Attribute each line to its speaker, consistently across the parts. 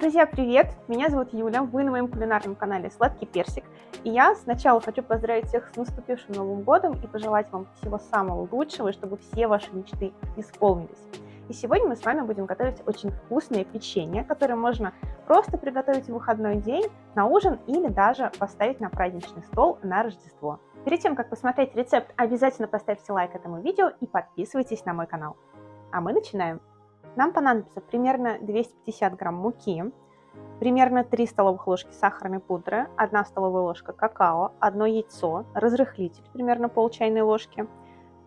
Speaker 1: Друзья, привет! Меня зовут Юля, вы на моем кулинарном канале Сладкий Персик. И я сначала хочу поздравить всех с наступившим Новым Годом и пожелать вам всего самого лучшего, чтобы все ваши мечты исполнились. И сегодня мы с вами будем готовить очень вкусное печенье, которое можно просто приготовить в выходной день, на ужин или даже поставить на праздничный стол на Рождество. Перед тем, как посмотреть рецепт, обязательно поставьте лайк этому видео и подписывайтесь на мой канал. А мы начинаем. Нам понадобится примерно 250 грамм муки, примерно 3 столовых ложки сахарной пудры, 1 столовая ложка какао, 1 яйцо, разрыхлитель примерно пол чайной ложки,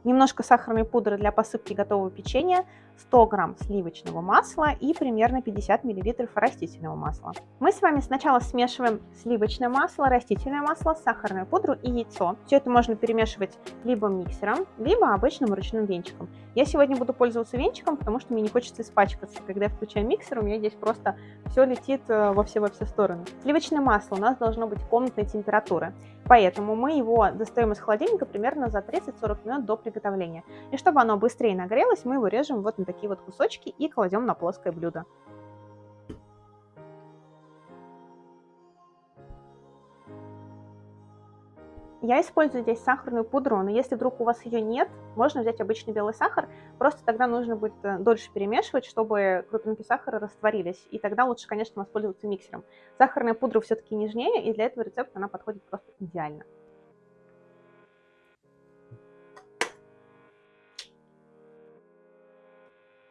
Speaker 1: немножко сахарной пудры для посыпки готового печенья, 100 грамм сливочного масла и примерно 50 миллилитров растительного масла. Мы с вами сначала смешиваем сливочное масло, растительное масло, сахарную пудру и яйцо. Все это можно перемешивать либо миксером, либо обычным ручным венчиком. Я сегодня буду пользоваться венчиком, потому что мне не хочется испачкаться. Когда я включаю миксер, у меня здесь просто все летит э, во все, во все стороны. Сливочное масло у нас должно быть комнатной температуры, поэтому мы его достаем из холодильника примерно за 30-40 минут до приготовления. И чтобы оно быстрее нагрелось, мы его режем вот на такие вот кусочки и кладем на плоское блюдо. Я использую здесь сахарную пудру, но если вдруг у вас ее нет, можно взять обычный белый сахар, просто тогда нужно будет э, дольше перемешивать, чтобы крупинки сахара растворились, и тогда лучше, конечно, воспользоваться миксером. Сахарная пудра все-таки нежнее, и для этого рецепта она подходит просто идеально.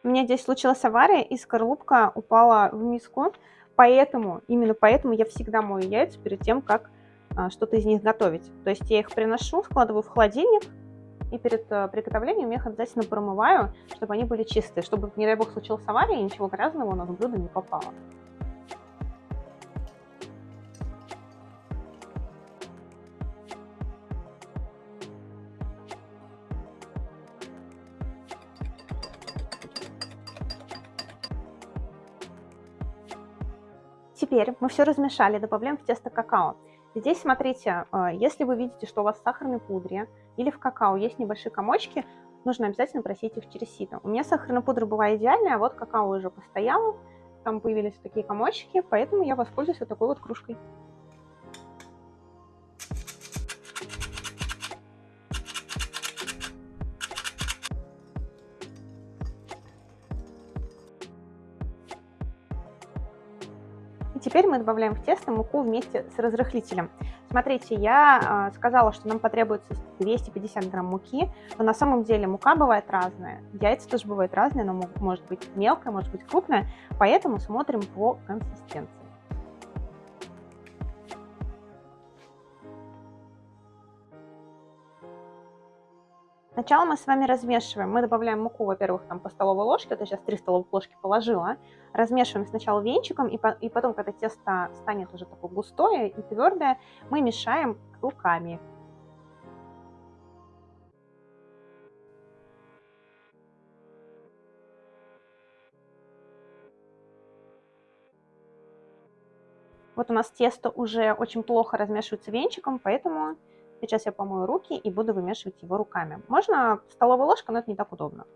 Speaker 1: У меня здесь случилась авария, и скорлупка упала в миску, поэтому, именно поэтому я всегда мою яйца перед тем, как что-то из них готовить. То есть я их приношу, складываю в холодильник, и перед а, приготовлением я их обязательно промываю, чтобы они были чистые, чтобы, не дай бог, случилась авария, и ничего грязного у нас в блюдо не попало. Теперь мы все размешали, добавляем в тесто какао. Здесь, смотрите, а, если вы видите, что у вас в сахарной пудре или в какао есть небольшие комочки, нужно обязательно просить их через сито. У меня сахарная пудра была идеальная, а вот какао уже постояло, там появились такие комочки, поэтому я воспользуюсь вот такой вот кружкой. Мы добавляем в тесто муку вместе с разрыхлителем. Смотрите, я э, сказала, что нам потребуется 250 грамм муки, но на самом деле мука бывает разная, яйца тоже бывают разные, но может быть мелкая, может быть крупная, поэтому смотрим по консистенции. Сначала мы с вами размешиваем. Мы добавляем муку, во-первых, там по столовой ложке. Вот я сейчас 3 столовых ложки положила. Размешиваем сначала венчиком, и, по, и потом, когда тесто станет уже такое густое и твердое, мы мешаем руками. Вот у нас тесто уже очень плохо размешивается венчиком, поэтому Сейчас я помою руки и буду вымешивать его руками. Можно столовой ложкой, но это не так удобно.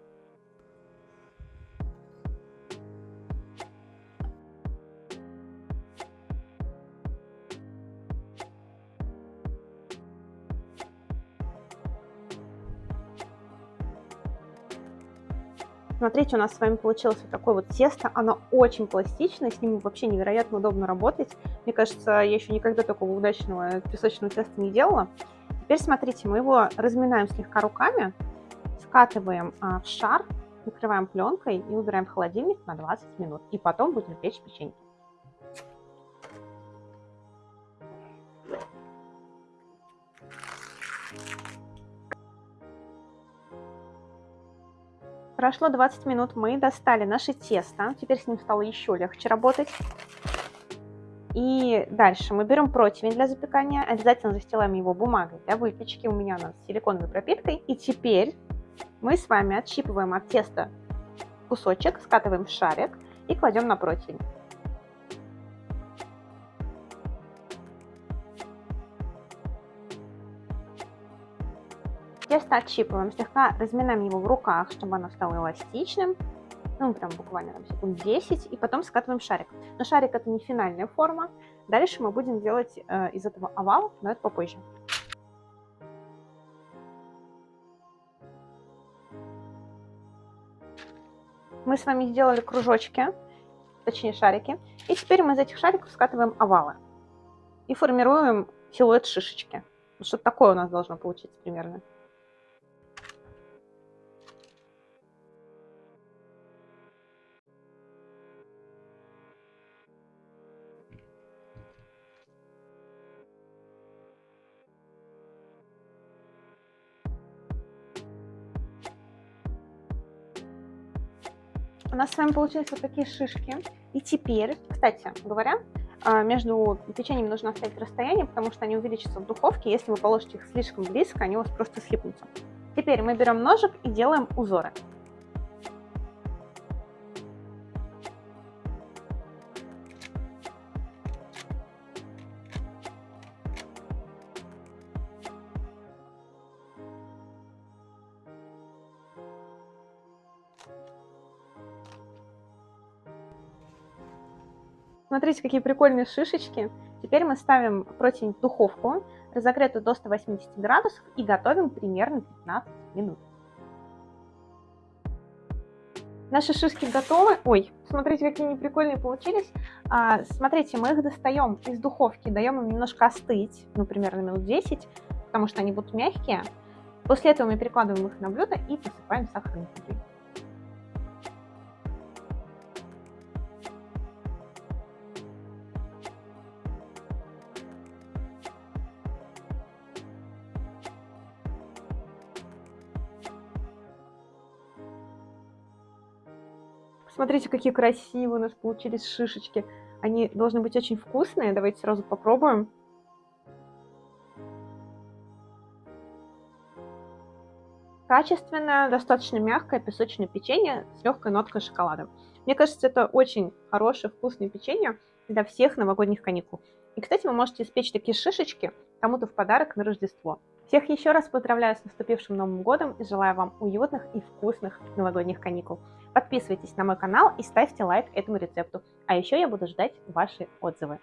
Speaker 1: Смотрите, у нас с вами получилось вот такое вот тесто. Оно очень пластичное, с ним вообще невероятно удобно работать. Мне кажется, я еще никогда такого удачного песочного теста не делала. Теперь смотрите, мы его разминаем слегка руками, скатываем а, в шар, накрываем пленкой и убираем в холодильник на 20 минут. И потом будем печь печеньки. Прошло 20 минут, мы достали наше тесто. Теперь с ним стало еще легче работать. И дальше мы берем противень для запекания, обязательно застилаем его бумагой для выпечки, у меня она с силиконовой пропиткой. И теперь мы с вами отщипываем от теста кусочек, скатываем в шарик и кладем на противень. Тесто отщипываем, слегка разминаем его в руках, чтобы оно стало эластичным. ну, прям буквально там секунд 10, и потом скатываем шарик. Но шарик это не финальная форма. Дальше мы будем делать э, из этого овал, но это попозже. Мы с вами сделали кружочки, точнее шарики. И теперь мы из этих шариков скатываем овалы. И формируем силуэт шишечки. Что-то такое у нас должно получиться примерно. У нас с вами получились вот такие шишки. И теперь, кстати говоря, а, между печеньем нужно оставить расстояние, потому что они увеличатся в духовке. Если вы положите их слишком близко, они у вас просто слипнутся. Теперь мы берем ножик и делаем узоры. Смотрите, какие прикольные шишечки. Теперь мы ставим противень в духовку, разогретую до 180 градусов, и готовим примерно 15 минут. Наши шишки готовы. Ой, смотрите, какие они прикольные получились. А, смотрите, мы их достаем из духовки, даем им немножко остыть, ну, примерно минут 10, потому что они будут мягкие. После этого мы перекладываем их на блюдо и посыпаем сахарной пудрой. Смотрите, какие красивые у нас получились шишечки. Они должны быть очень вкусные. Давайте сразу попробуем. Качественное, достаточно мягкое песочное печенье с легкой ноткой шоколада. Мне кажется, это очень хорошее, вкусное печенье для всех новогодних каникул. И, кстати, вы можете испечь такие шишечки кому-то в подарок на Рождество. Всех еще раз поздравляю с наступившим Новым Годом и желаю вам уютных и вкусных новогодних каникул. Подписывайтесь на мой канал и ставьте лайк этому рецепту. А еще я буду ждать ваши отзывы.